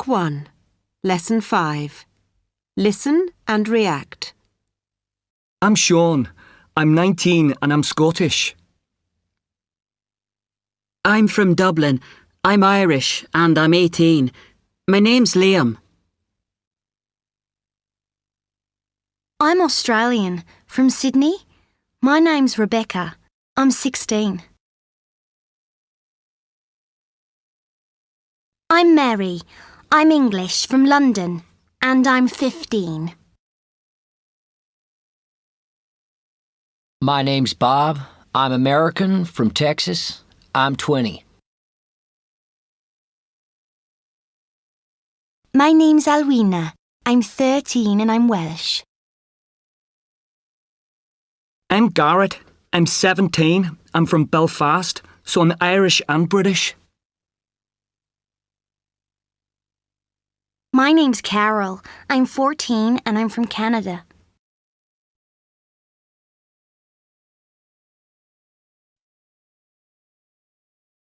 Book 1, Lesson 5. Listen and react. I'm Sean. I'm 19 and I'm Scottish. I'm from Dublin. I'm Irish and I'm 18. My name's Liam. I'm Australian, from Sydney. My name's Rebecca. I'm 16. I'm Mary. I'm English, from London. And I'm 15. My name's Bob. I'm American from Texas. I'm 20. My name's Alwina. I'm 13 and I'm Welsh. I'm Garrett. I'm 17. I'm from Belfast, so I'm Irish and British. My name's Carol. I'm 14 and I'm from Canada.